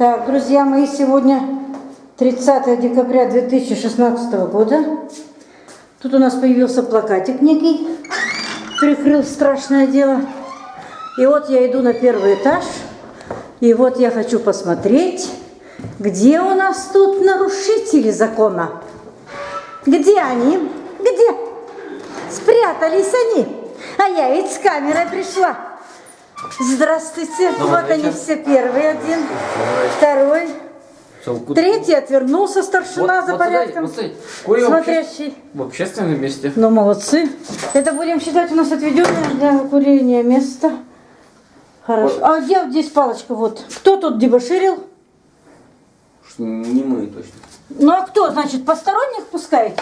Так, друзья мои, сегодня 30 декабря 2016 года. Тут у нас появился плакатик некий, прикрыл страшное дело. И вот я иду на первый этаж, и вот я хочу посмотреть, где у нас тут нарушители закона. Где они? Где? Спрятались они. А я ведь с камерой пришла. Здравствуйте. Добрый вот они вечер. все. Первый один, второй, третий отвернулся старшина за порядком. Вот, смотрите, курю в обще- Смотрящий. в общественном месте. Ну, молодцы. Это будем считать у нас отведенное для курения место. Хорошо. Вот. А где здесь палочка? Вот. Кто тут дебоширил? Не мы точно. Ну а кто, значит, посторонних пускаете?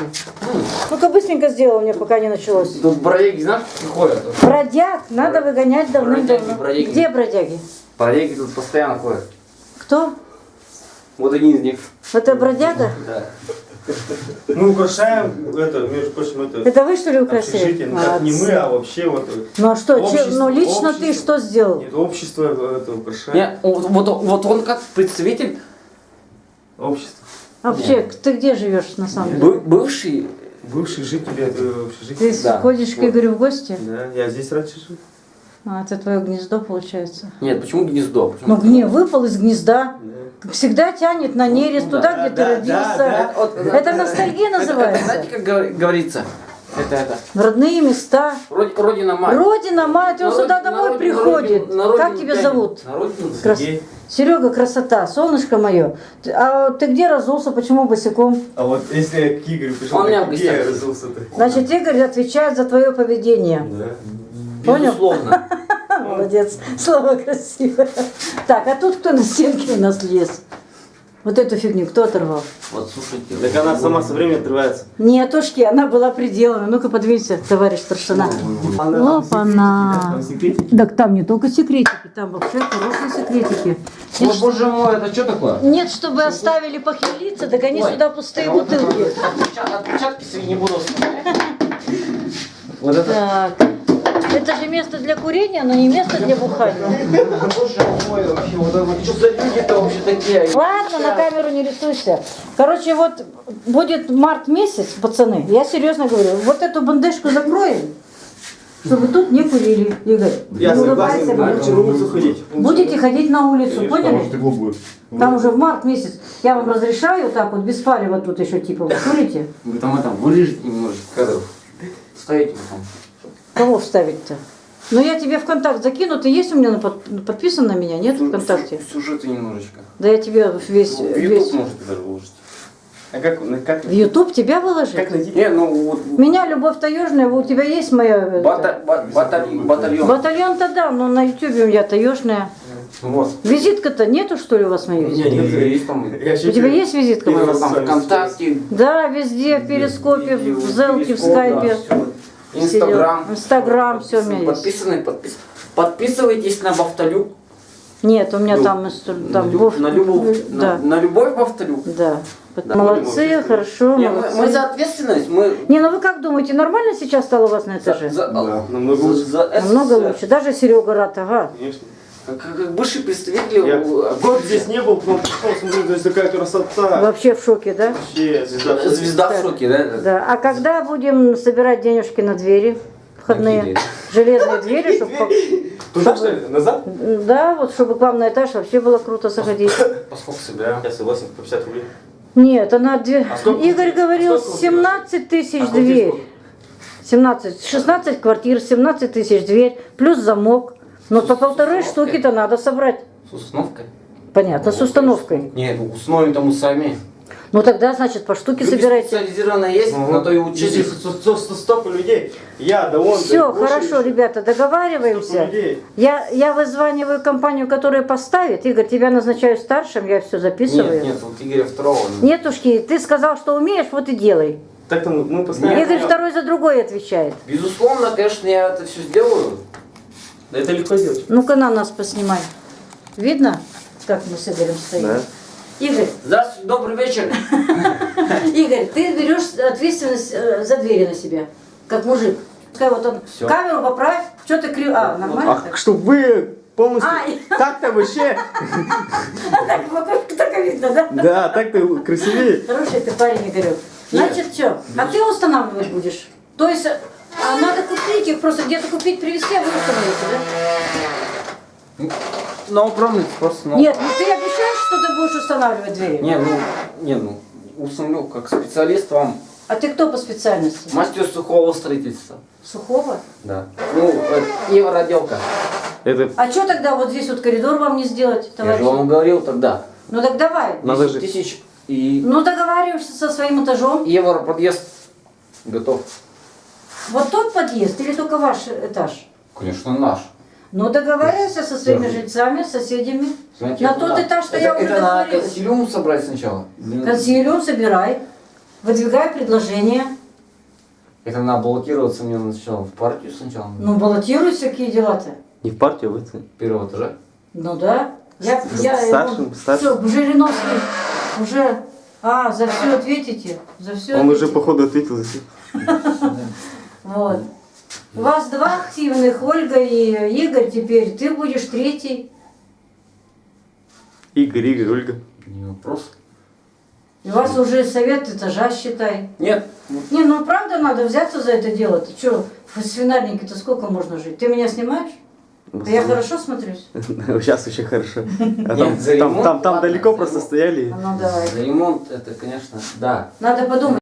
Ну-ка быстренько сделал мне, пока не началось. Тут бродяги, знаешь, ходят? Бродяг надо выгонять давным-давно. Бродяги. Где бродяги? Бродяги тут постоянно ходят. Кто? Вот один из них. Это бродяга? Да. Мы украшаем это, между прочим, это Это вы что ли. Ну, как не мы, а вообще вот. э, Ну а что, че- общество- ну лично ты общество. что сделал? Нет, общество это украшает. Не, вот, вот, вот он как представитель, Общество. Вообще, ты где живешь на самом деле? бы- бывший, Бывшие жители этого Ты общежития. Да. ходишь к Вот. Игорю в гости? Да, я здесь раньше жил. А, это твое гнездо получается. нет, почему гнездо? Почему? Ну, гне, выпал из гнезда. Да. Всегда тянет на нерест Ну, туда, да, где да, ты родился. да, Вот, Это ностальгия это- называется. Это, знаете, как говор- говорится? Это, это. В родные места. Роди- Родина мать. Родина, мать, он На сюда роди- на домой родину- на приходит. родину- на родину Как тебя тянет. зовут? На родину. Крас- Сергей. Серега, красота, солнышко мое. А ты где разулся, почему босиком? А вот если я к Игорю пришел, Он так где я разулся-то? Значит, Игорь отвечает за твое поведение. Да. Понял? Безусловно. Молодец, слово красивое. Так, а тут кто на стенке у нас лез? Вот эту фигню кто оторвал? Вот, слушайте. Так она сама со временем отрывается. Нетушки, она была приделана. Ну-ка, подвинься, товарищ старшина. Опа-на. Так там не только секретики, там вообще хорошие секретики. О, Нет, боже мой, это что такое? нет, чтобы оставили похмелиться, так они Ой. сюда пустые бутылки. Отпечатки, не буду оставлять. Вот это. Так, это же место для курения, но не место для бухания. Боже мой, вообще, вот это что за люди-то вообще такие? Ладно, на камеру не рисуйся. Короче, вот будет март месяц, пацаны, я серьезно говорю, вот эту бандежку закроем, чтобы тут не курили, Игорь. Я Не согласен, улыбайся, на улицу ходить. Будете ходить на улицу, Конечно, поняли? Там уже в март месяц. Я вам разрешаю так вот без палева тут еще типа вы курите. Вы там это вырежете немножечко кадров. Ставите там. Кого вставить-то? Ну я тебе в контакт закину, ты есть у меня на под- подписан на меня, нет в контакте? Сюжеты немножечко. Да я тебе весь, Ну, В весь... YouTube можете даже выложить. А как, как, В YouTube тебя выложить? как найти? Не, ну вот. Меня любовь таежная, у тебя есть моя... бата- ба- батальон. Батальон. Батальон-то да, но на ютубе у меня таежная. Вот. Визитка-то нету, что ли, у вас моей? Не, нет, Есть там. У тебя есть визитка? Там ВКонтакте, Да, везде, в Перископе, в Зелке, в Скайпе. да. Инстаграм. Инстаграм, всё у меня есть. Подписаны, подпис... Подписывайтесь на Бавталю. Нет, у меня Ну, там... там на, лю- Вов- на любовь. Да, На, на любовь Бавталю. да. Да. Молодцы, хорошо, Не, мы, мы молодцы. за ответственность, мы Не, ну вы как думаете, нормально сейчас стало у вас на за, этаже? за, Да, намного за- лучше. за Намного СССР. лучше. Даже Серега рад, ага. Конечно. Как, бывший представитель... Я год здесь не был, потом пришел, смотрю, то есть такая красота. Вообще в шоке, да? Вообще, звезда. Звезда в шоке, да? Да. А когда будем собирать денежки на двери входные? Какие двери? Железные двери, чтобы... Туда что ли? Назад? Да, вот чтобы к вам на этаж вообще было круто заходить. Поскольку собираем. Я согласен, по 50 рублей. Нет, она две... А сколько- Игорь говорил, сколько у тебя? 17 тысяч А сколько здесь дверь. сколько? 17, 16 квартир, 17 тысяч дверь, плюс замок. Но по полторы штуки-то надо собрать. С установкой? Понятно, с установкой. Нет, установим там мы сами. Ну тогда, значит, по штуке Люди собирайте. специализированные есть, на то и учились. Столько людей. Я, да он. Все, да, хорошо, ребята, договариваемся. Я, я вызваниваю компанию, которая поставит. Игорь, тебя назначаю старшим, я все записываю. Нет, нет, вот Игоря второго. Нетушки, ты сказал, что умеешь, вот и делай. Так-то мы мы постоянно. Игорь второй за другой отвечает. Безусловно, конечно, я это все сделаю. Да это легко сделать. Ну-ка на нас поснимай. Видно, как мы с Игорем стоим? Да. Игорь, Здравствуйте, добрый вечер. Игорь, ты берешь ответственность э, за двери на себя, как мужик. Пускай вот он Всё. камеру поправь, что ты крив... А, нормально так? чтобы вы полностью. Так-то вообще, Так, вот только видно, да? да, так-то красивее. Хороший ты парень, Игорек. Значит, что? А ты устанавливать будешь? То есть, а надо купить их, просто где-то купить, привезти, а вы установите, да? No problem, просто, ну... Нет, ну ты обещаешь, что ты будешь устанавливать двери? Не, ну, не, ну, установлю как специалист вам А ты кто по специальности? мастер сухого строительства. Сухого? Да. Ну, э, евроотделка. Это А что тогда вот здесь вот коридор вам не сделать, Я товарищ? же вам говорил тогда. Ну так давай. Надо 10 же. тысяч и Ну договариваешься со своим этажом. евро подъезд готов. Вот тот подъезд или только ваш этаж? Конечно, наш. Ну договаривайся со своими Да. жильцами, соседями. Знаете, На тот надо. этаж, что это, я уже Это надо консилиум собрать сначала. Консилиум собирай, выдвигай предложение. Это надо баллотироваться мне сначала в партию сначала. Ну баллотируйся, какие дела-то. не в партию, а в это. Первого этажа. Ну да. Я, я Старшим, ему- старшим. Всё, Жириновский уже... А, за все ответите. За все Он уже походу ответил за все. Вот. У вас два активных, Ольга и Игорь теперь. Ты будешь третий. Игорь, Игорь, Ольга. Не вопрос. И у вас уже совет этажа, считай. Нет. Не, ну правда надо взяться за это дело. Ты что, в свинарнике-то сколько можно жить? Ты меня снимаешь? А я хорошо смотрюсь? Сейчас очень хорошо. А там, ремонт, там, там ладно, далеко просто ремонт. стояли. А ну давай. За ремонт это, конечно, да. Надо подумать.